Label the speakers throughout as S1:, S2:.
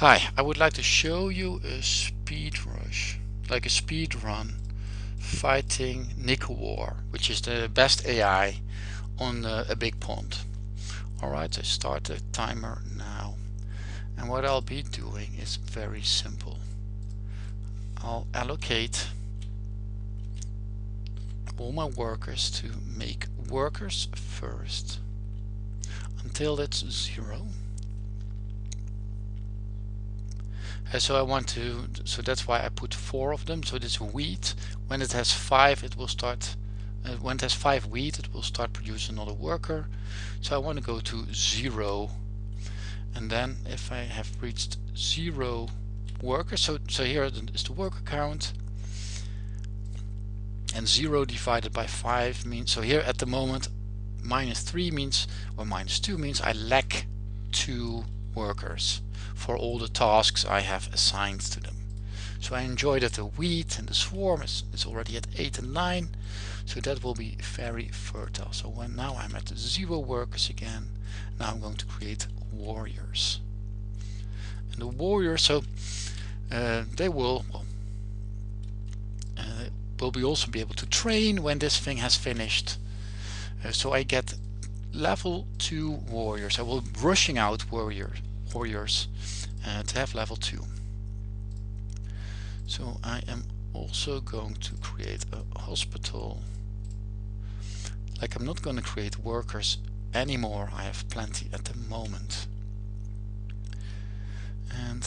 S1: Hi, I would like to show you a speed rush, like a speed run fighting War, which is the best AI on a big pond. Alright, I start the timer now. And what I'll be doing is very simple. I'll allocate all my workers to make workers first until it's zero So I want to, so that's why I put four of them. So this wheat, when it has five, it will start, uh, when it has five wheat, it will start producing another worker. So I want to go to zero. And then if I have reached zero workers, so, so here is the worker count. And zero divided by five means, so here at the moment, minus three means, or minus two means I lack two workers for all the tasks I have assigned to them. So I enjoy that the wheat and the swarm is, is already at 8 and 9 so that will be very fertile. So when now I'm at zero workers again now I'm going to create warriors and the warriors so uh, they will well, uh, will be also be able to train when this thing has finished uh, so I get level 2 warriors I will rushing out warriors warriors uh, to have level 2. So I am also going to create a hospital. Like I'm not going to create workers anymore, I have plenty at the moment. And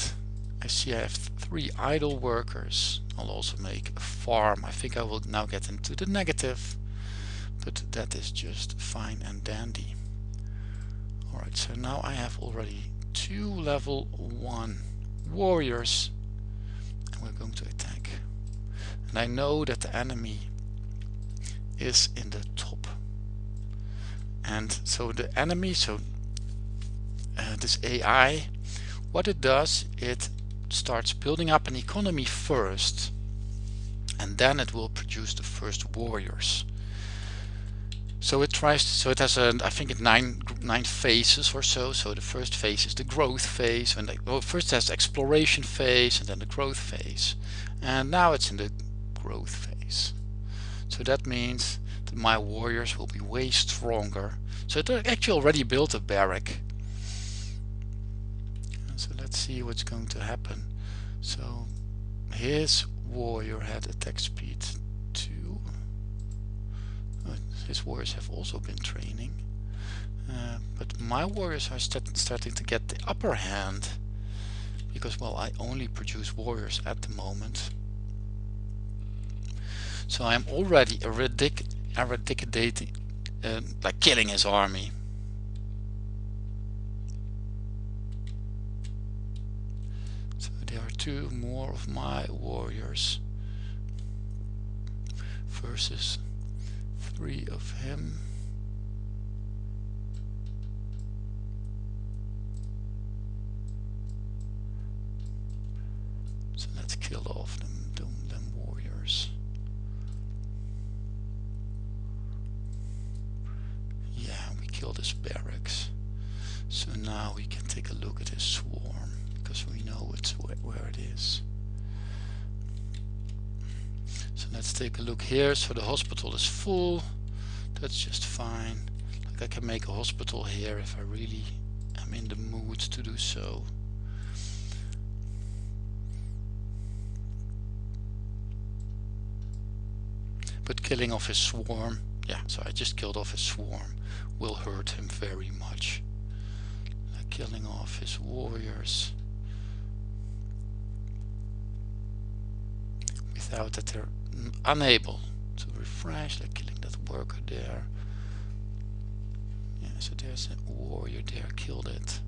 S1: I see I have three idle workers. I'll also make a farm. I think I will now get into the negative, but that is just fine and dandy. Alright, so now I have already two level one warriors. And we're going to attack. And I know that the enemy is in the top. And so the enemy so uh, this AI what it does it starts building up an economy first. And then it will produce the first warriors so it tries, to, so it has a, I think it nine nine phases or so. So the first phase is the growth phase, and well, first it has the exploration phase, and then the growth phase, and now it's in the growth phase. So that means that my warriors will be way stronger. So it uh, actually already built a barrack. So let's see what's going to happen. So his warrior had attack speed his warriors have also been training. Uh, but my warriors are start starting to get the upper hand because well I only produce warriors at the moment so I'm already eradic eradicating uh, like killing his army so there are two more of my warriors versus three of him. So let's kill off them, them, them warriors. Yeah, we killed his barracks. So now we can take a look at his swarm, because we know it's where, where it is. Let's take a look here. So the hospital is full. That's just fine. Like I can make a hospital here if I really am in the mood to do so. But killing off his swarm, yeah, so I just killed off his swarm, will hurt him very much. Like killing off his warriors. Without that they're unable to refresh, like killing that worker there. Yeah, so there's a warrior there, killed it.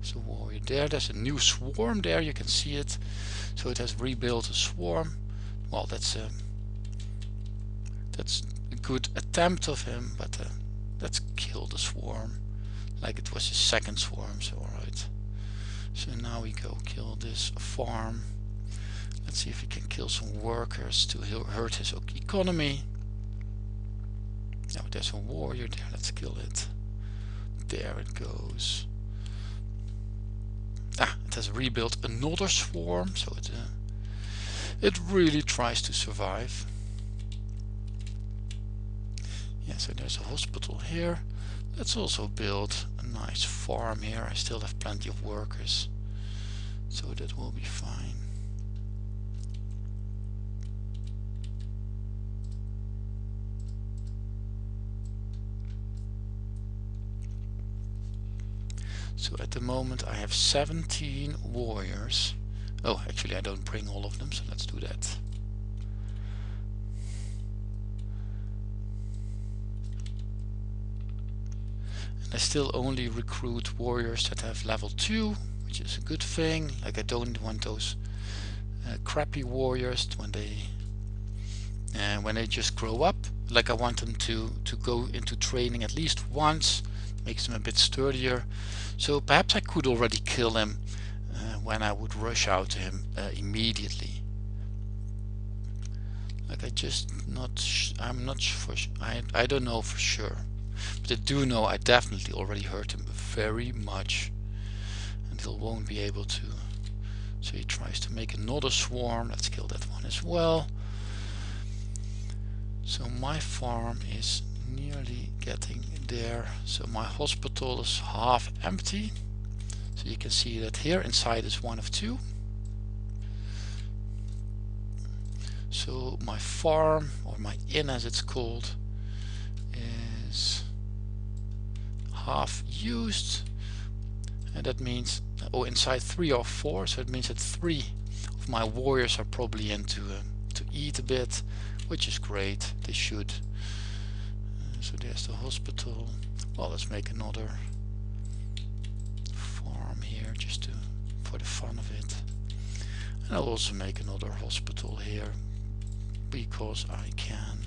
S1: There's a warrior there, there's a new swarm there, you can see it. So it has rebuilt a swarm. Well, that's a, that's a good attempt of him, but uh, let's kill the swarm. Like it was his second swarm, so alright. So now we go kill this farm. Let's see if we can kill some workers to hurt his economy. Now there's a warrior there, let's kill it. There it goes. Ah, it has rebuilt another swarm so it uh, it really tries to survive yeah so there's a hospital here let's also build a nice farm here I still have plenty of workers so that will be fine So at the moment I have 17 warriors. Oh, actually I don't bring all of them, so let's do that. And I still only recruit warriors that have level 2, which is a good thing. Like I don't want those uh, crappy warriors when they uh, when they just grow up. Like I want them to, to go into training at least once, makes them a bit sturdier. So perhaps I could already kill him uh, when I would rush out to him uh, immediately. Like I just not, I'm not for, I, I don't know for sure. But I do know I definitely already hurt him very much. And he won't be able to. So he tries to make another swarm. Let's kill that one as well. So my farm is nearly getting there. So my hospital is half empty. So you can see that here inside is one of two. So my farm or my inn as it's called is half used. And that means oh inside three or four. So it means that three of my warriors are probably into uh, to eat a bit which is great. They should so there's the hospital. Well let's make another farm here just to for the fun of it. And I'll also make another hospital here because I can.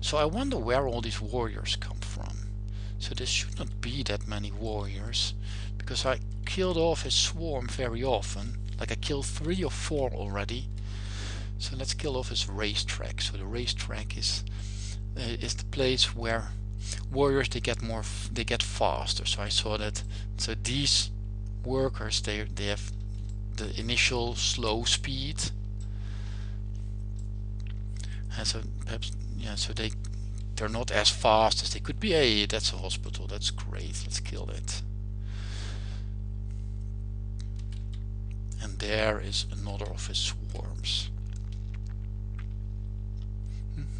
S1: So I wonder where all these warriors come from. So there should not be that many warriors because I killed off his swarm very often. Like I killed three or four already so let's kill off his racetrack. So the racetrack is uh, is the place where warriors they get more they get faster. So I saw that so these workers they they have the initial slow speed. And so perhaps yeah so they they're not as fast as they could be. Hey that's a hospital. That's great. Let's kill it. And there is another of his swarms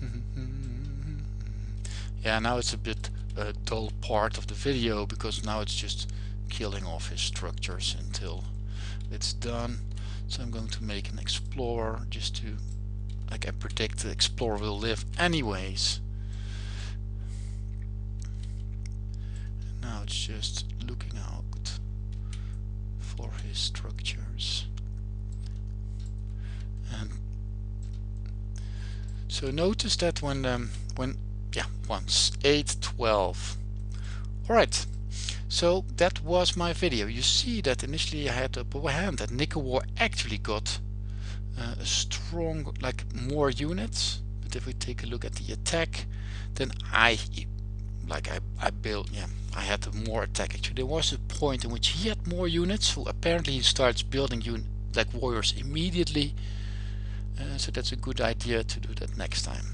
S1: yeah now it's a bit a dull part of the video because now it's just killing off his structures until it's done. So I'm going to make an explorer just to like I predict the explorer will live anyways. Now it's just looking out for his structures so notice that when um, when yeah once. 8 12 all right. So that was my video. You see that initially I had upper hand that Nickel War actually got uh, a strong like more units. But if we take a look at the attack then I like I, I built yeah I had more attack. Actually there was a point in which he had more units so apparently he starts building unit like warriors immediately uh, so that's a good idea to do that next time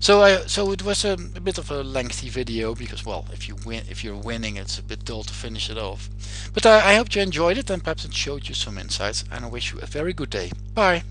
S1: so I so it was a, a, bit of a lengthy video because well if you win if you're winning it's a bit dull to finish it off. But I, I hope you enjoyed it and perhaps it showed you some insights and I wish you a very good day. Bye.